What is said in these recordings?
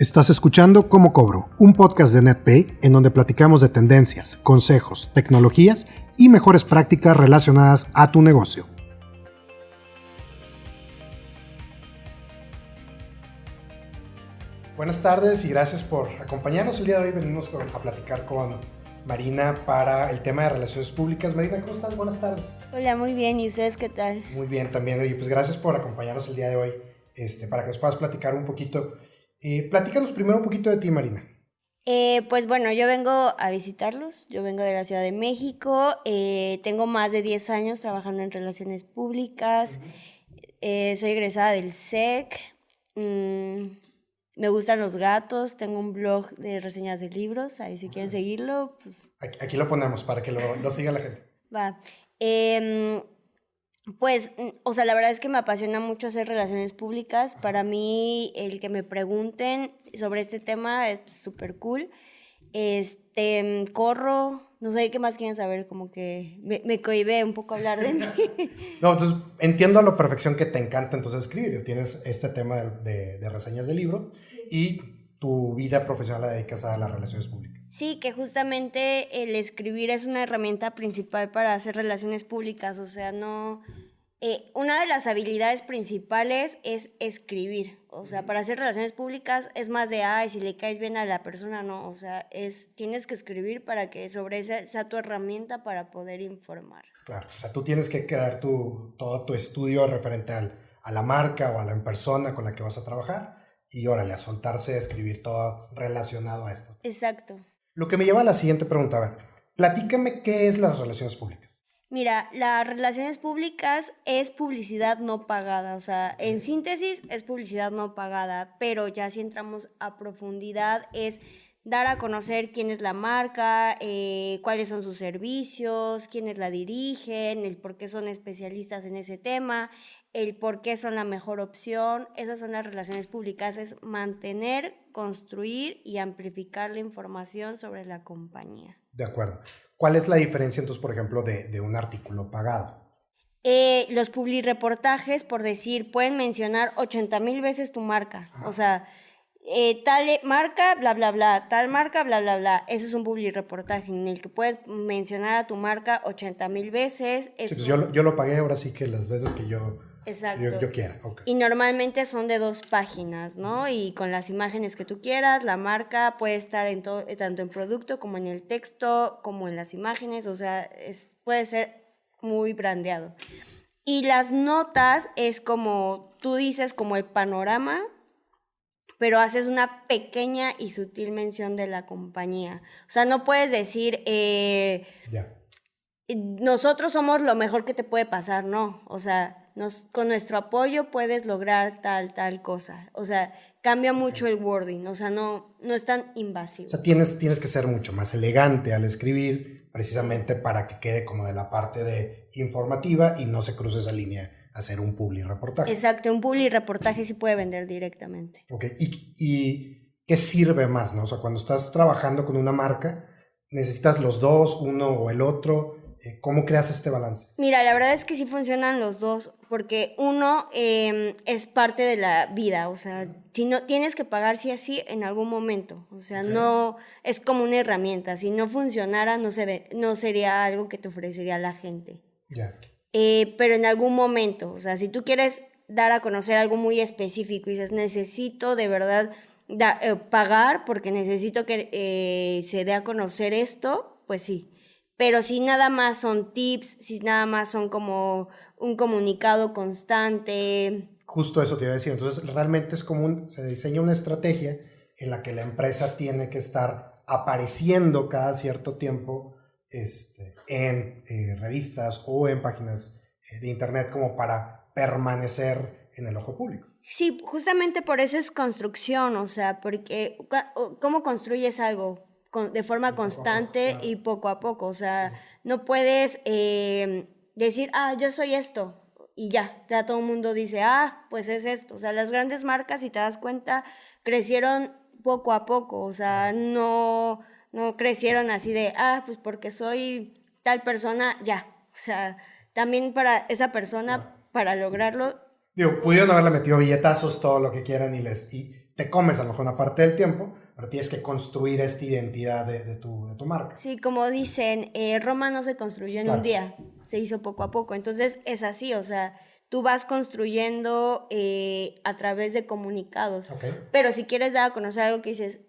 Estás escuchando Cómo Cobro, un podcast de NetPay en donde platicamos de tendencias, consejos, tecnologías y mejores prácticas relacionadas a tu negocio. Buenas tardes y gracias por acompañarnos. El día de hoy venimos a platicar con Marina para el tema de relaciones públicas. Marina, ¿cómo estás? Buenas tardes. Hola, muy bien. ¿Y ustedes qué tal? Muy bien también. Y pues gracias por acompañarnos el día de hoy este, para que nos puedas platicar un poquito eh, platícanos primero un poquito de ti, Marina. Eh, pues bueno, yo vengo a visitarlos, yo vengo de la Ciudad de México, eh, tengo más de 10 años trabajando en relaciones públicas, eh, soy egresada del SEC, mm, me gustan los gatos, tengo un blog de reseñas de libros, ahí si quieren seguirlo, pues... Aquí, lo ponemos para que lo, lo siga la gente. Va. Pues, mm, o sea, la verdad es que me apasiona mucho hacer relaciones públicas. Para mí, el que me pregunten sobre este tema es súper cool. Este, mm, corro, no sé qué más quieren saber, como que me, me cohibé un poco hablar de mí. no, entonces entiendo a la perfección que te encanta entonces escribir. Tienes este tema de, de, reseñas de libro y tu vida profesional la dedicas a las relaciones públicas. Sí, que justamente el escribir es una herramienta principal para hacer relaciones públicas, o sea, no... Eh, una de las habilidades principales es escribir, o sea, para hacer relaciones públicas es más de, ay, si le caes bien a la persona, no, o sea, es, tienes que escribir para que sobre esa sea tu herramienta para poder informar. Claro, o sea, tú tienes que crear tu, todo tu estudio referente al, a la marca o a la persona con la que vas a trabajar y órale, a soltarse, a escribir todo relacionado a esto. Exacto. Lo que me lleva a la siguiente pregunta. Platícame qué es las relaciones públicas. Mira, las relaciones públicas es publicidad no pagada, o sea, en síntesis es publicidad no pagada, pero ya si entramos a profundidad es dar a conocer quién es la marca, eh, cuáles son sus servicios, quiénes la dirigen, el por qué son especialistas en ese tema, el por qué son la mejor opción. Esas son las relaciones públicas, es mantener, construir y amplificar la información sobre la compañía. De acuerdo. ¿Cuál es la diferencia entonces, por ejemplo, de, un artículo pagado? Eh, los publireportajes, por decir, pueden mencionar 80 mil veces tu marca. O sea, eh, tal marca, bla, bla, bla, tal marca, bla, bla, bla. Eso es un publireportaje en el que puedes mencionar a tu marca 80 mil veces. Sí, pues yo, yo, lo pagué ahora sí que las veces que yo Exacto. Yo, quiera. Y normalmente son de dos páginas, ¿no? Y con las imágenes que tú quieras, la marca puede estar en todo, tanto en producto como en el texto, como en las imágenes, o sea, es, puede ser muy brandeado. Y las notas es como, tú dices como el panorama, pero haces una pequeña y sutil mención de la compañía. O sea, no puedes decir, eh, nosotros somos lo mejor que te puede pasar, no. O sea, nos, con nuestro apoyo puedes lograr tal, tal cosa. O sea, cambia mucho el wording, o sea, no, no es tan invasivo. O sea, tienes, tienes que ser mucho más elegante al escribir, precisamente para que quede como de la parte de informativa y no se cruce esa línea a hacer un public reportaje. Exacto, un public reportaje sí puede vender directamente. Ok, ¿Y, ¿y qué sirve más, no? O sea, cuando estás trabajando con una marca, necesitas los dos, uno o el otro ¿Cómo creas este balance? Mira, la verdad es que sí funcionan los dos, porque uno em, es parte de la vida, o sea, si no tienes que pagar sí así en algún momento, o sea, no es como una herramienta, si no funcionara no, se ve, no sería algo que te ofrecería la gente. Ya. Eh, pero en algún momento, o sea, si tú quieres dar a conocer algo muy específico y dices, necesito de verdad eh, pagar porque necesito que se dé a conocer esto, pues sí. Pero si nada más son tips, si nada más son como un comunicado constante. Justo eso te iba a decir. Entonces, realmente es como un, se diseña una estrategia en la que la empresa tiene que estar apareciendo cada cierto tiempo este, en eh, revistas o en páginas eh, de internet como para permanecer en el ojo público. Sí, justamente por eso es construcción, o sea, porque ¿cómo construyes algo? De forma constante y poco a poco. O sea, no puedes eh, decir, ah, yo soy esto. Y ya, ya todo el mundo dice, ah, pues es esto. O sea, las grandes marcas, si te das cuenta, crecieron poco a poco. O sea, no, no crecieron así de, ah, pues porque soy tal persona, ya. O sea, también para esa persona, para lograrlo. Digo, pudieron haberle metido billetazos, todo lo que quieran y les... Y te comes a lo mejor una parte del tiempo, pero tienes que construir esta identidad de, tu, de tu, marca. Sí, como dicen, eh, Roma no se construyó en un día, se hizo poco a poco. Entonces es así, o sea, tú vas construyendo eh, a través de comunicados. Pero si quieres dar a conocer algo que dices,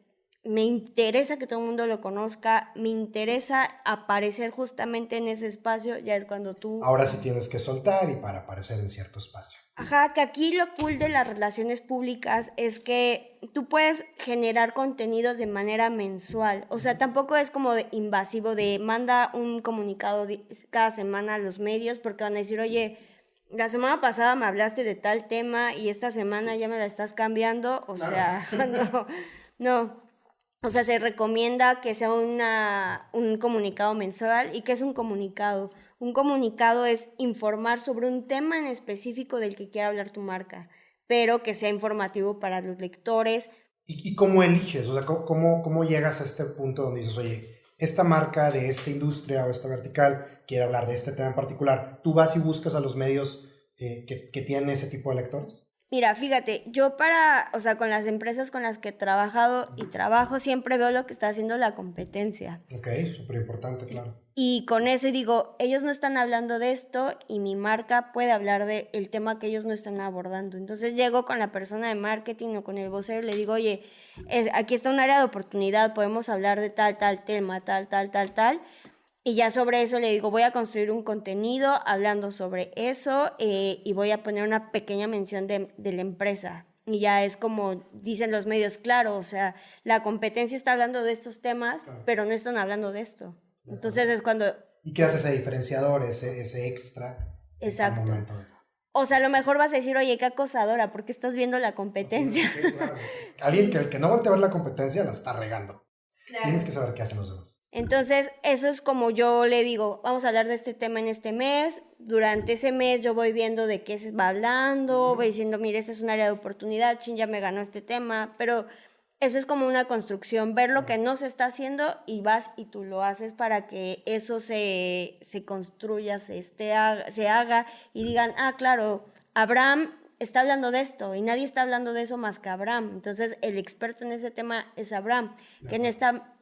me interesa que todo el mundo lo conozca, me interesa aparecer justamente en ese espacio, ya es cuando tú... Ahora sí tienes que soltar y para aparecer en cierto espacio. Ajá, que aquí lo cool de las relaciones públicas es que tú puedes generar contenidos de manera mensual, o sea, tampoco es como de invasivo de manda un comunicado cada semana a los medios porque van a decir, oye, la semana pasada me hablaste de tal tema y esta semana ya me la estás cambiando, o sea, no, no. O sea, se recomienda que sea una, un comunicado mensual. ¿Y qué es un comunicado? Un comunicado es informar sobre un tema en específico del que quiera hablar tu marca, pero que sea informativo para los lectores. ¿Y, cómo eliges? O sea, ¿cómo, ¿cómo llegas a este punto donde dices, oye, esta marca de esta industria o esta vertical quiere hablar de este tema en particular? ¿Tú vas y buscas a los medios eh, que, que tienen ese tipo de lectores? Mira, fíjate, yo para, o sea, con las empresas con las que he trabajado y trabajo, siempre veo lo que está haciendo la competencia. Ok, súper importante, claro. Y con eso y digo, ellos no están hablando de esto y mi marca puede hablar del el tema que ellos no están abordando. Entonces llego con la persona de marketing o con el vocero y le digo, oye, es, aquí está un área de oportunidad, podemos hablar de tal, tal tema, tal, tal, tal, tal. Y ya sobre eso le digo, voy a construir un contenido hablando sobre eso eh, y voy a poner una pequeña mención de, de, la empresa. Y ya es como dicen los medios, claro, o sea, la competencia está hablando de estos temas, pero no están hablando de esto. Entonces es cuando... ¿Y qué hace ese diferenciador, ese, ese extra? Exacto. O sea, a lo mejor vas a decir, oye, qué acosadora, porque estás viendo la competencia. Alguien que, que no voltea a ver la competencia la está regando. Tienes que saber qué hacen los demás. Entonces, eso es como yo le digo, vamos a hablar de este tema en este mes. Durante ese mes yo voy viendo de qué se va hablando, voy diciendo, mire, este es un área de oportunidad, chin, ya me ganó este tema, pero eso es como una construcción, ver lo que no se está haciendo y vas y tú lo haces para que eso se, se construya, se, esté, se haga y digan, ah, claro, Abraham está hablando de esto y nadie está hablando de eso más que Abraham. Entonces, el experto en ese tema es Abraham, que en esta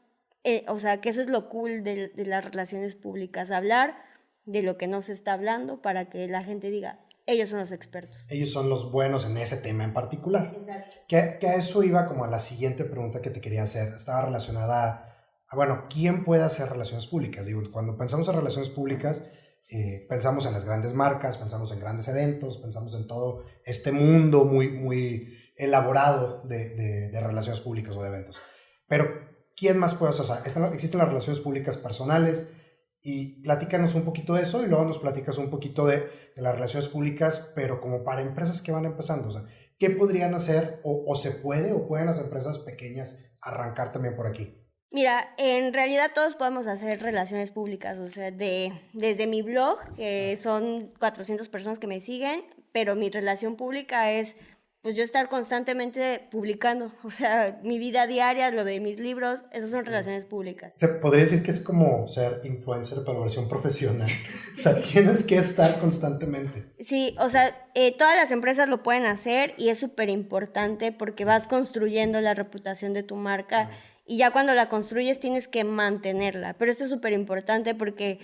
eh, o sea, que eso es lo cool de, las relaciones públicas, hablar de lo que no se está hablando para que la gente diga, ellos son los expertos. Ellos son los buenos en ese tema en particular. Exacto. Que, que a eso iba como a la siguiente pregunta que te quería hacer. Estaba relacionada a, bueno, ¿quién puede hacer relaciones públicas? Digo, cuando pensamos en relaciones públicas, eh, pensamos en las grandes marcas, pensamos en grandes eventos, pensamos en todo este mundo muy, muy elaborado de, de, de relaciones públicas o de eventos. Pero ¿quién más puede hacer? O sea, existen las relaciones públicas personales y platícanos un poquito de eso y luego nos platicas un poquito de, de las relaciones públicas, pero como para empresas que van empezando. O sea, ¿qué podrían hacer o, o, se puede o pueden las empresas pequeñas arrancar también por aquí? Mira, en realidad todos podemos hacer relaciones públicas, o sea, de, desde mi blog, que son 400 personas que me siguen, pero mi relación pública es pues yo estar constantemente publicando, o sea, mi vida diaria, lo de mis libros, esas son relaciones públicas. Se podría decir que es como ser influencer pero versión profesional, o sea, tienes que estar constantemente. Sí, o sea, eh, todas las empresas lo pueden hacer y es súper importante porque vas construyendo la reputación de tu marca y ya cuando la construyes tienes que mantenerla, pero esto es súper importante porque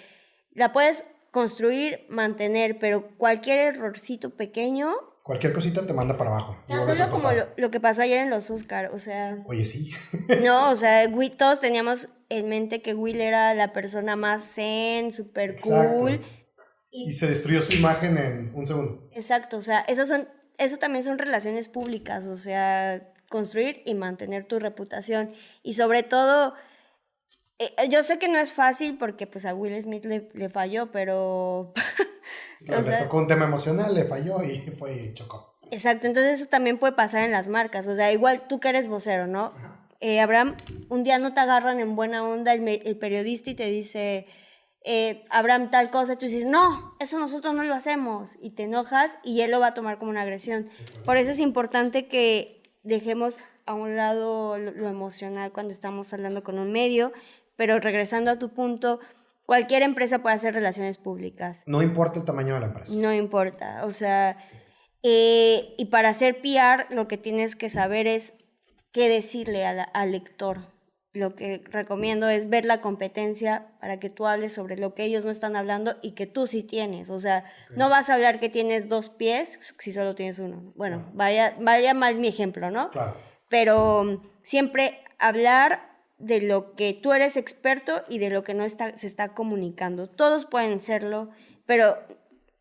la puedes construir, mantener, pero cualquier errorcito pequeño cualquier cosita te manda para abajo. No, solo como lo, que pasó ayer en los Oscar, o sea... Oye, sí. no, o sea, todos teníamos en mente que Will era la persona más zen, súper cool. Y, se destruyó su imagen en un segundo. Exacto, o sea, eso, son, eso también son relaciones públicas, o sea, construir y mantener tu reputación. Y sobre todo... Eh, yo sé que no es fácil porque pues a Will Smith le, le falló, pero le tocó un tema emocional, le falló y fue y chocó. Exacto, entonces eso también puede pasar en las marcas. O sea, igual tú que eres vocero, ¿no? Eh, Abraham, un día no te agarran en buena onda el, periodista y te dice, eh, Abraham, tal cosa, tú dices, no, eso nosotros no lo hacemos. Y te enojas y él lo va a tomar como una agresión. Por eso es importante que dejemos a un lado lo emocional cuando estamos hablando con un medio, pero regresando a tu punto, Cualquier empresa puede hacer relaciones públicas. No importa el tamaño de la empresa. No importa. O sea, eh, y para hacer PR lo que tienes que saber es qué decirle al lector lo que recomiendo es ver la competencia para que tú hables sobre lo que ellos no están hablando y que tú sí tienes. O sea, no vas a hablar que tienes dos pies si solo tienes uno. Bueno, vaya, vaya mal mi ejemplo, ¿no? Claro. Pero siempre hablar de lo que tú eres experto y de lo que no está, se está comunicando. Todos pueden serlo, pero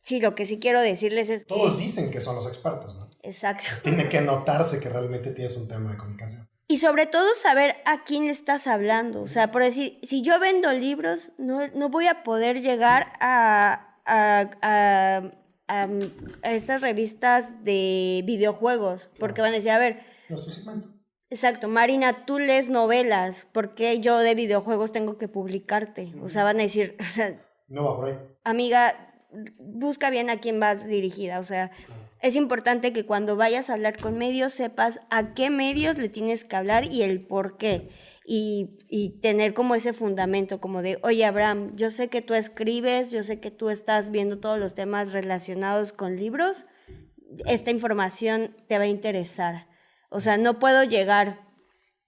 sí, lo que sí quiero decirles es Todos dicen que son los expertos, ¿no? Exacto. Tiene que notarse que realmente tienes un tema de comunicación. Y sobre todo saber a quién le estás hablando. O sea, por decir, si yo vendo libros, no, no voy a poder llegar a, a, a, a, estas revistas de videojuegos, porque van a decir, a ver... Nuestro segmento. Exacto, Marina, tú lees novelas, ¿por qué yo de videojuegos tengo que publicarte? O sea, van a decir, o sea... No va por ahí. Amiga, busca bien a quién vas dirigida, o sea es importante que cuando vayas a hablar con medios sepas a qué medios le tienes que hablar y el por qué. Y, y, tener como ese fundamento, como de, oye Abraham, yo sé que tú escribes, yo sé que tú estás viendo todos los temas relacionados con libros, esta información te va a interesar. O sea, no puedo llegar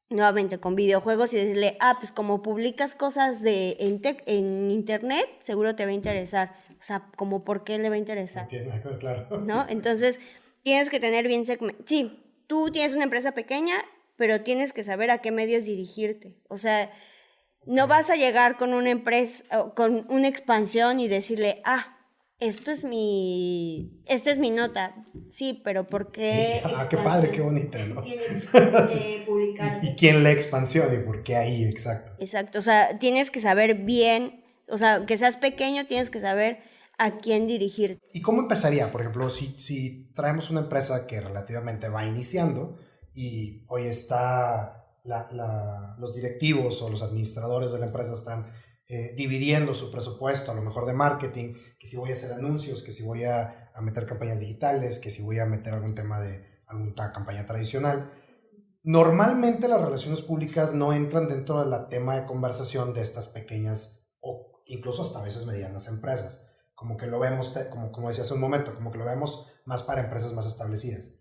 nuevamente con videojuegos y decirle, ah, pues como publicas cosas de, en, en internet, seguro te va a interesar o sea, como por qué le va a interesar. claro. ¿No? Entonces, tienes que tener bien segmento. Sí, tú tienes una empresa pequeña, pero tienes que saber a qué medios dirigirte. O sea, no vas a llegar con una empresa, con una expansión y decirle, ah, esto es mi, esta es mi nota. Sí, pero ¿por qué? Ah, qué padre, qué bonita, ¿no? Tienes que ¿Y, ¿Y quién la expansión y por qué ahí, exacto? Exacto, o sea, tienes que saber bien o sea, que seas pequeño, tienes que saber a quién dirigir. ¿Y cómo empezaría? Por ejemplo, si, si traemos una empresa que relativamente va iniciando y hoy está los directivos o los administradores de la empresa están eh, dividiendo su presupuesto, a lo mejor de marketing, que si voy a hacer anuncios, que si voy a, a meter campañas digitales, que si voy a meter algún tema de alguna campaña tradicional. Normalmente las relaciones públicas no entran dentro del tema de conversación de estas pequeñas o incluso hasta a veces medianas empresas. Como que lo vemos, como, como decía hace un momento, como que lo vemos más para empresas más establecidas.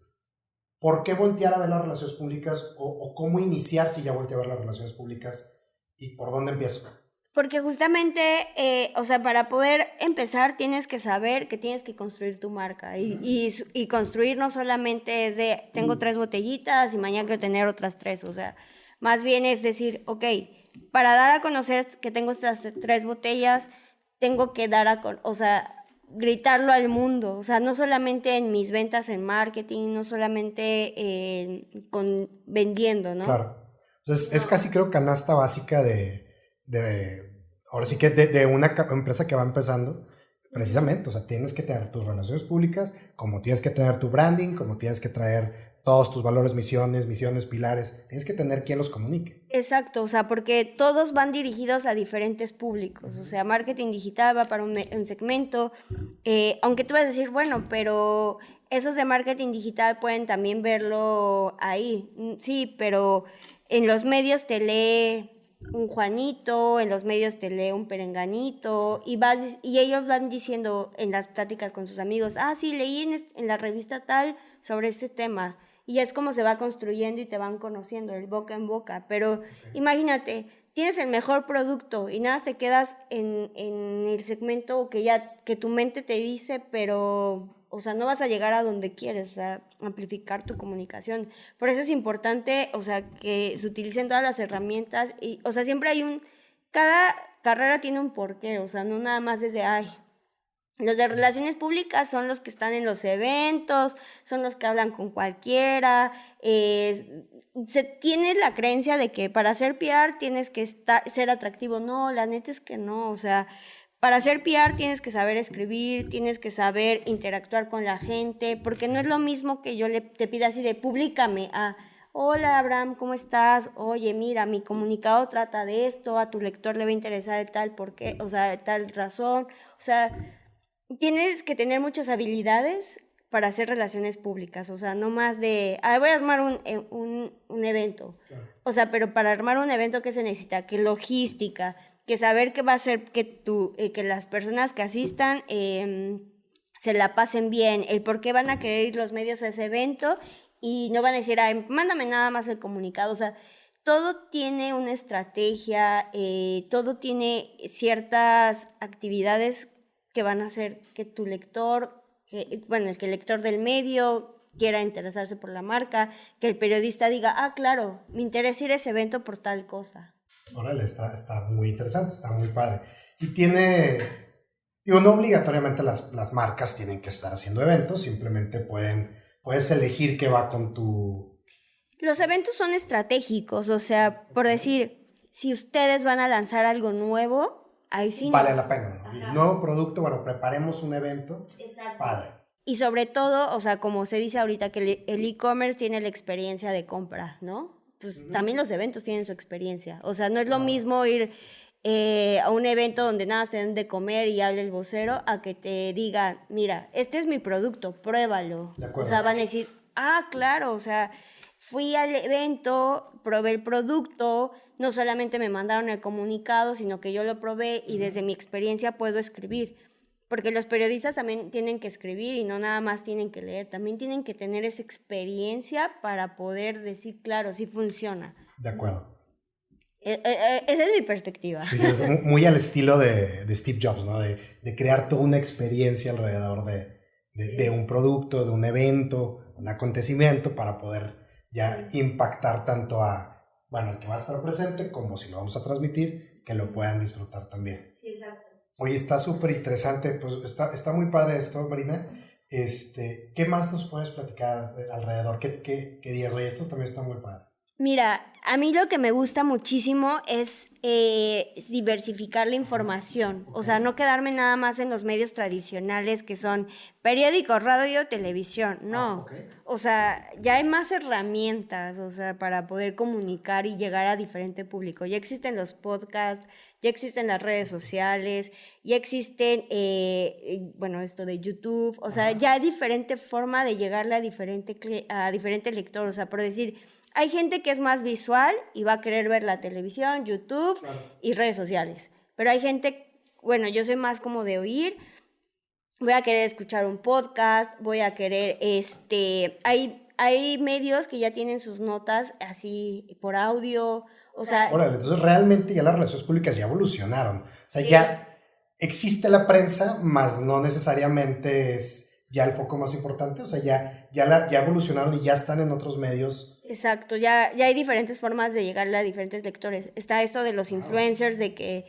¿Por qué voltear a ver las relaciones públicas o, cómo iniciar si ya volteé a ver las relaciones públicas y por dónde empiezo? Porque justamente, eh, o sea, para poder empezar tienes que saber que tienes que construir tu marca. Y, y, y construir no solamente es de, tengo tres botellitas y mañana quiero tener otras tres. O sea, más bien es decir, ok, para dar a conocer que tengo estas tres botellas, tengo que dar a, o sea, gritarlo al mundo, o sea, no solamente en mis ventas en marketing, no solamente con vendiendo, ¿no? Claro. Entonces, es casi creo canasta básica de, de ahora sí que de, de, una empresa que va empezando, precisamente, o sea, tienes que tener tus relaciones públicas, como tienes que tener tu branding, como tienes que traer todos tus valores, misiones, misiones, pilares. Tienes que tener quien los comunique. Exacto, o sea, porque todos van dirigidos a diferentes públicos. O sea, marketing digital va para un, segmento. Eh, aunque tú vas a decir, bueno, pero esos de marketing digital pueden también verlo ahí. Mm, sí, pero en los medios te lee un Juanito, en los medios te lee un Perenganito, y, vas, y ellos van diciendo en las pláticas con sus amigos, ah, sí, leí en, en la revista tal sobre este tema y es como se va construyendo y te van conociendo, el boca en boca. Pero imagínate, tienes el mejor producto y nada, te quedas en, en, el segmento que ya, que tu mente te dice, pero, o sea, no vas a llegar a donde quieres, o sea, amplificar tu comunicación. Por eso es importante, o sea, que se utilicen todas las herramientas y, o sea, siempre hay un, cada carrera tiene un porqué, o sea, no nada más desde, ay, los de relaciones públicas son los que están en los eventos, son los que hablan con cualquiera. se tiene la creencia de que para hacer PR tienes que estar, ser atractivo. No, la neta es que no. O sea, para hacer PR tienes que saber escribir, tienes que saber interactuar con la gente, porque no es lo mismo que yo le, te pida así de públicame a... Hola Abraham, ¿cómo estás? Oye, mira, mi comunicado trata de esto, a tu lector le va a interesar tal por qué, o sea, tal razón. O sea, tienes que tener muchas habilidades para hacer relaciones públicas, o sea, no más de, ah, voy a armar un, eh, un, un evento. O sea, pero para armar un evento, ¿qué se necesita? Que logística, que saber qué va a hacer que, tú, eh, que las personas que asistan em, se la pasen bien, el por qué van a querer ir los medios a ese evento y no van a decir, Ay, mándame nada más el comunicado. O sea, todo tiene una estrategia, eh, todo tiene ciertas actividades que van a hacer que tu lector, que, bueno, el que el lector del medio quiera interesarse por la marca, que el periodista diga, ah, claro, me interesa ir a ese evento por tal cosa. Órale, está, está muy interesante, está muy padre. Y tiene, digo, no obligatoriamente las, las marcas tienen que estar haciendo eventos, simplemente pueden, puedes elegir qué va con tu... Los eventos son estratégicos, o sea, por decir, si ustedes van a lanzar algo nuevo, ahí sí. Vale la pena, ¿no? nuevo producto, bueno, preparemos un evento. Exacto. Padre. Y sobre todo, o sea, como se dice ahorita, que el e-commerce tiene la experiencia de compra, ¿no? Pues también los eventos tienen su experiencia. O sea, no es lo mismo ir eh, a un evento donde nada se den de comer y hable el vocero, a que te diga, mira, este es mi producto, pruébalo. O sea, van a decir, ah, claro, o sea, fui al evento, probé el producto, no solamente me mandaron el comunicado, sino que yo lo probé y desde mi experiencia puedo escribir. Porque los periodistas también tienen que escribir y no nada más tienen que leer, también tienen que tener esa experiencia para poder decir, claro, sí funciona. De acuerdo. Eh, eh, eh, esa es mi perspectiva. es muy al estilo de, de Steve Jobs, ¿no? De, de, crear toda una experiencia alrededor de, de, un producto, de un evento, un acontecimiento para poder ya impactar tanto a, bueno, al que va a estar presente como si lo vamos a transmitir, que lo puedan disfrutar también. Oye, está súper interesante, pues está, está muy padre esto, Marina. Este, ¿Qué más nos puedes platicar alrededor? ¿Qué, qué, qué días? Oye, esto también está muy padre. Mira, a mí lo que me gusta muchísimo es eh, diversificar la información, o sea, no quedarme nada más en los medios tradicionales que son periódicos, radio, televisión, no. Ah, o sea, ya hay más herramientas, o sea, para poder comunicar y llegar a diferente público. Ya existen los podcasts, ya existen las redes sociales, ya existen, eh, bueno, esto de YouTube, o sea, ya hay diferente forma de llegarle a diferente, a diferente lector, o sea, por decir hay gente que es más visual y va a querer ver la televisión, YouTube y redes sociales. Pero hay gente, bueno, yo soy más como de oír. Voy a querer escuchar un podcast, voy a querer, este, hay, hay medios que ya tienen sus notas así por audio, o sea... Órale, entonces realmente ya las relaciones públicas ya evolucionaron. O sea, ya existe la prensa, más no necesariamente es ya el foco más importante, o sea, ya, ya, la, ya evolucionaron y ya están en otros medios. Exacto, ya, ya hay diferentes formas de llegarle a diferentes lectores. Está esto de los influencers, de que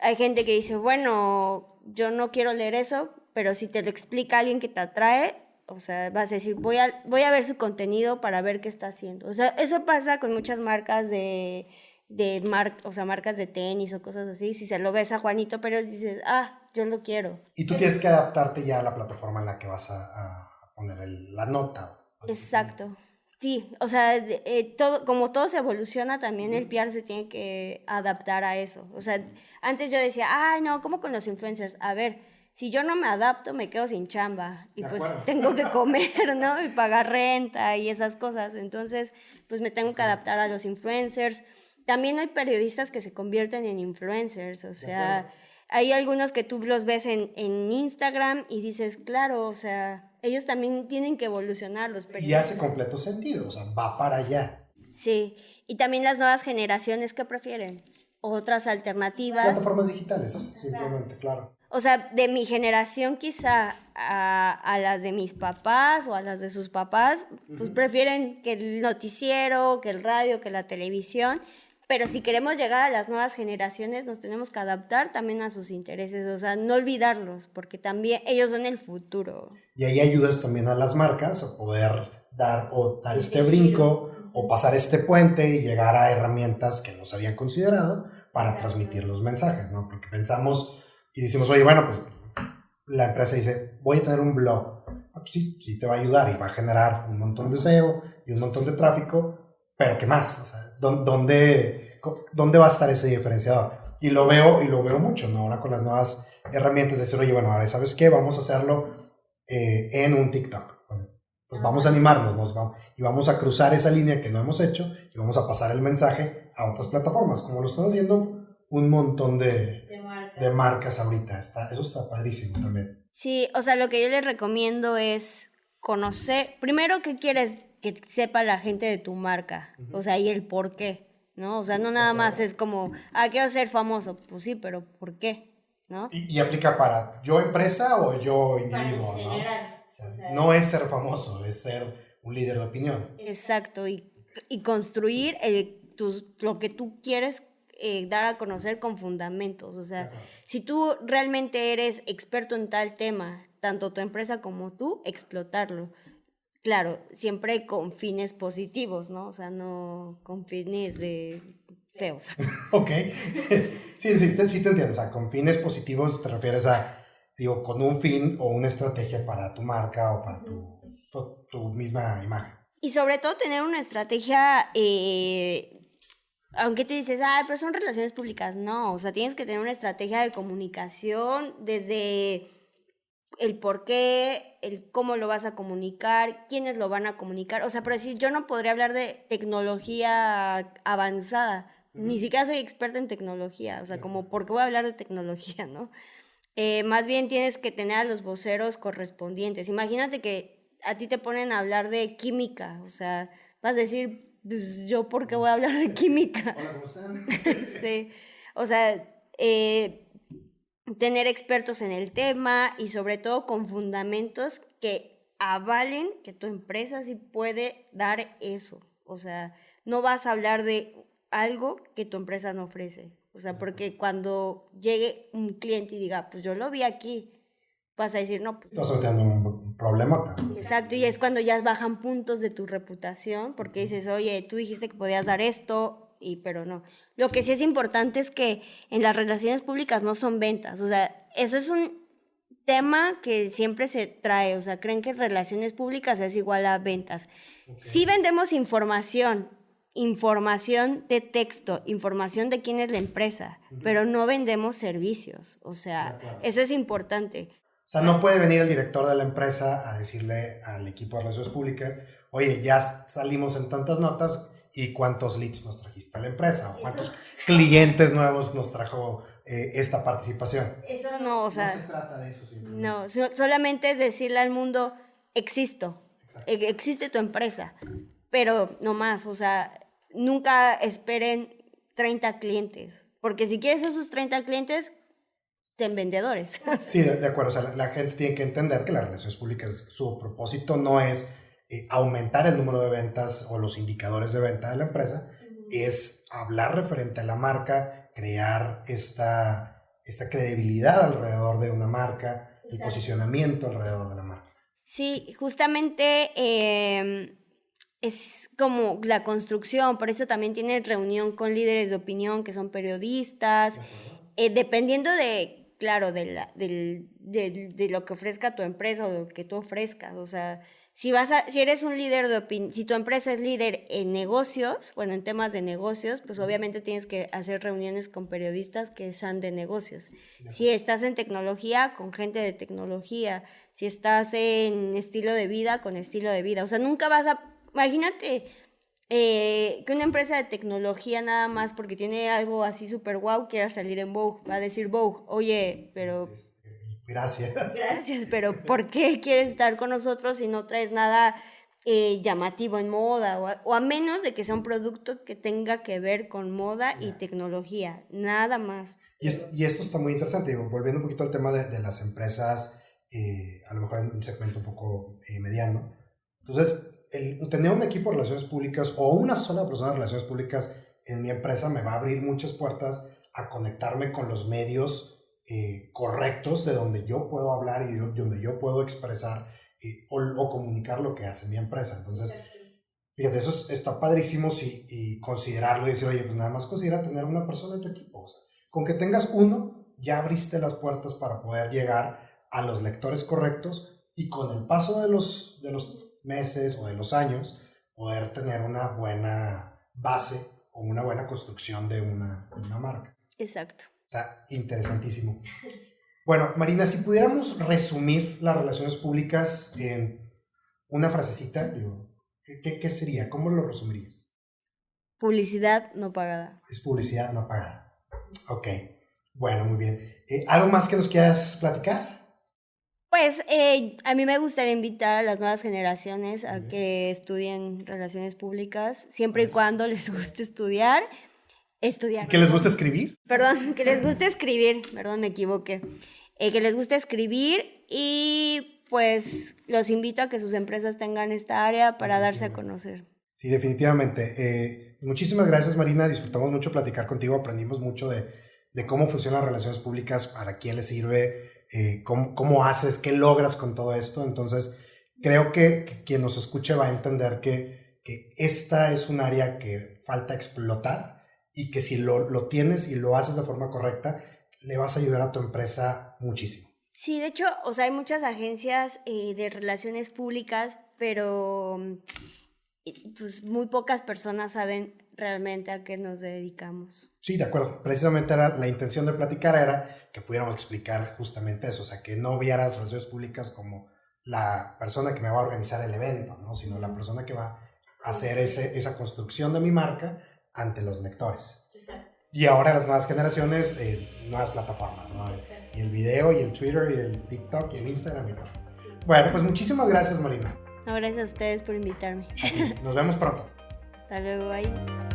hay gente que dice, bueno, yo no quiero leer eso, pero si te lo explica alguien que te atrae, o sea, vas a decir, voy a, voy a ver su contenido para ver qué está haciendo. O sea, eso pasa con muchas marcas de, de mar, o sea, marcas de tenis o cosas así. Si se lo ves a Juanito pero dices, ah, yo lo quiero. Y tú tienes que adaptarte ya a la plataforma en la que vas a, poner la nota. Exacto. Sí, o sea, eh, todo, como todo se evoluciona, también el PR se tiene que adaptar a eso. O sea, antes yo decía, ay, no, ¿cómo con los influencers? A ver, si yo no me adapto, me quedo sin chamba y pues tengo que comer, ¿no? Y pagar renta y esas cosas. Entonces, pues me tengo que adaptar a los influencers. También hay periodistas que se convierten en influencers, o sea, hay algunos que tú los ves en, en Instagram y dices, claro, o sea, ellos también tienen que evolucionar los periodistas. Y hace completo sentido, o sea, va para allá. Sí, y también las nuevas generaciones que prefieren otras alternativas. Plataformas digitales, simplemente, claro. O sea, de mi generación quizá a, a, las de mis papás o a las de sus papás, pues prefieren que el noticiero, que el radio, que la televisión, pero si queremos llegar a las nuevas generaciones, nos tenemos que adaptar también a sus intereses, o sea, no olvidarlos, porque también ellos son el futuro. Y ahí ayudas también a las marcas a poder dar o dar este brinco o pasar este puente y llegar a herramientas que no se habían considerado para transmitir los mensajes, ¿no? Porque pensamos y decimos, oye, bueno, pues la empresa dice, voy a tener un blog. Ah, pues sí, sí te va a ayudar y va a generar un montón de SEO y un montón de tráfico, pero ¿qué más? O sea, ¿dónde, ¿dónde va a estar ese diferenciador? Y lo veo, y lo veo mucho, ¿no? Ahora con las nuevas herramientas de esto, oye, bueno, ¿sabes qué? Vamos a hacerlo eh, en un TikTok. pues vamos a animarnos, nos vamos, y vamos a cruzar esa línea que no hemos hecho y vamos a pasar el mensaje a otras plataformas, como lo están haciendo un montón de, de, marcas. de marcas ahorita. Está, eso está padrísimo también. Sí, o sea, lo que yo les recomiendo es conocer, primero, ¿qué quieres que sepa la gente de tu marca, o sea, y el por qué, ¿no? O sea, no nada más es como, ah, quiero ser famoso, pues sí, pero ¿por qué? ¿No? Y, aplica para yo empresa o yo individuo, ¿no? O sea, no es ser famoso, es ser un líder de opinión. Exacto, y, y construir el, tus, lo que tú quieres eh, dar a conocer con fundamentos. O sea, si tú realmente eres experto en tal tema, tanto tu empresa como tú, explotarlo. Claro, siempre con fines positivos, ¿no? O sea, no con fines de feos. ok. sí, sí, te, sí te entiendo. O sea, con fines positivos te refieres a, digo, con un fin o una estrategia para tu marca o para tu, tu, misma imagen. Y sobre todo tener una estrategia eh, aunque tú dices, ah, pero son relaciones públicas, no, o sea, tienes que tener una estrategia de comunicación desde el por qué, el cómo lo vas a comunicar, quiénes lo van a comunicar, o sea, por decir, yo no podría hablar de tecnología avanzada, ni siquiera soy experta en tecnología, o sea, como, ¿por qué voy a hablar de tecnología, no? Eh, más bien tienes que tener a los voceros correspondientes. Imagínate que a ti te ponen a hablar de química, o sea, vas a decir, pues yo, ¿por qué voy a hablar de química? Hola, ¿cómo están? sí. O sea, eh, tener expertos en el tema y sobre todo con fundamentos que avalen que tu empresa sí puede dar eso. O sea, no vas a hablar de algo que tu empresa no ofrece. O sea, porque cuando llegue un cliente y diga, pues yo lo vi aquí, vas a decir, no. Pues Estás teniendo un problema. Exacto, y es cuando ya bajan puntos de tu reputación, porque dices, oye, tú dijiste que podías dar esto, y pero no. Lo que sí es importante es que en las relaciones públicas no son ventas, o sea, eso es un tema que siempre se trae, o sea, creen que relaciones públicas es igual a ventas. Sí vendemos información, información de texto, información de quién es la empresa, pero no vendemos servicios, o sea, eso es importante. O sea, no puede venir el director de la empresa a decirle al equipo de relaciones públicas, oye, ya salimos en tantas notas y cuántos leads nos trajiste a la empresa o cuántos clientes nuevos nos trajo eh, esta participación. Eso no, o sea. No se trata de eso simplemente. No, solamente es decirle al mundo, existo, e-, existe tu empresa, pero no más, o sea, nunca esperen 30 clientes, porque si quieres esos 30 clientes, en vendedores. Sí, de, acuerdo. O sea, la, gente tiene que entender que las relaciones públicas, su propósito no es eh, aumentar el número de ventas o los indicadores de venta de la empresa, es hablar referente a la marca, crear esta, esta credibilidad alrededor de una marca, el posicionamiento alrededor de la marca. Sí, justamente em, es como la construcción, por eso también tiene reunión con líderes de opinión que son periodistas, eh, dependiendo de claro, de, la, de, de, lo que ofrezca tu empresa o de lo que tú ofrezcas. O sea, si, vas a, si eres un líder de opinión, si tu empresa es líder en negocios, bueno, en temas de negocios, pues obviamente tienes que hacer reuniones con periodistas que sean de negocios. Si estás en tecnología, con gente de tecnología. Si estás en estilo de vida, con estilo de vida. O sea, nunca vas a... Imagínate, eh, que una empresa de tecnología nada más porque tiene algo así súper guau quiera salir en Vogue, va a decir Vogue, oye, pero... Gracias. Gracias, pero ¿por qué quieres estar con nosotros si no traes nada eh, llamativo en moda? O a, menos de que sea un producto que tenga que ver con moda y tecnología, nada más. Y, esto está muy interesante, digo, volviendo un poquito al tema de, las empresas, eh, a lo mejor en un segmento un poco mediano. Entonces, el tener un equipo de relaciones públicas o una sola persona de relaciones públicas en mi empresa me va a abrir muchas puertas a conectarme con los medios eh, correctos de donde yo puedo hablar y de donde yo puedo expresar eh, o, comunicar lo que hace mi empresa. Entonces, fíjate, eso está padrísimo si, y considerarlo y decir, oye, pues nada más considera tener una persona en tu equipo. O sea, con que tengas uno, ya abriste las puertas para poder llegar a los lectores correctos y con el paso de los, de los meses o de los años, poder tener una buena base o una buena construcción de una, una marca. Exacto. Está interesantísimo. Bueno, Marina, si pudiéramos resumir las relaciones públicas en una frasecita, digo, ¿qué, qué sería? ¿Cómo lo resumirías? Publicidad no pagada. Es publicidad no pagada. Ok. Bueno, muy bien. Eh, ¿Algo más que nos quieras platicar? Pues eh, a mí me gustaría invitar a las nuevas generaciones a que estudien relaciones públicas, siempre y cuando les guste estudiar. Estudiar. ¿Que les guste escribir? Perdón, que les guste escribir, perdón, me equivoqué. Eh, que les guste escribir y pues los invito a que sus empresas tengan esta área para darse a conocer. Sí, definitivamente. Eh, muchísimas gracias, Marina. Disfrutamos mucho platicar contigo. Aprendimos mucho de, de cómo funcionan las relaciones públicas, para quién les sirve, eh, cómo, haces, qué logras con todo esto. Entonces, creo que, quien nos escuche va a entender que, que, esta es un área que falta explotar y que si lo, lo tienes y lo haces de forma correcta, le vas a ayudar a tu empresa muchísimo. Sí, de hecho, o sea, hay muchas agencias eh, de relaciones públicas, pero pues muy pocas personas saben realmente a qué nos dedicamos. Sí, de acuerdo. Precisamente era, la intención de platicar era que pudiéramos explicar justamente eso, o sea, que no vieras relaciones públicas como la persona que me va a organizar el evento, ¿no? sino la persona que va a hacer ese, esa construcción de mi marca ante los lectores. Exacto. Y ahora las nuevas generaciones, eh, nuevas plataformas, ¿no? Y el video, y el Twitter, y el TikTok, y el Instagram y todo. Bueno, pues muchísimas gracias, Marina. gracias a ustedes por invitarme. Nos vemos pronto. Hasta luego, ahí.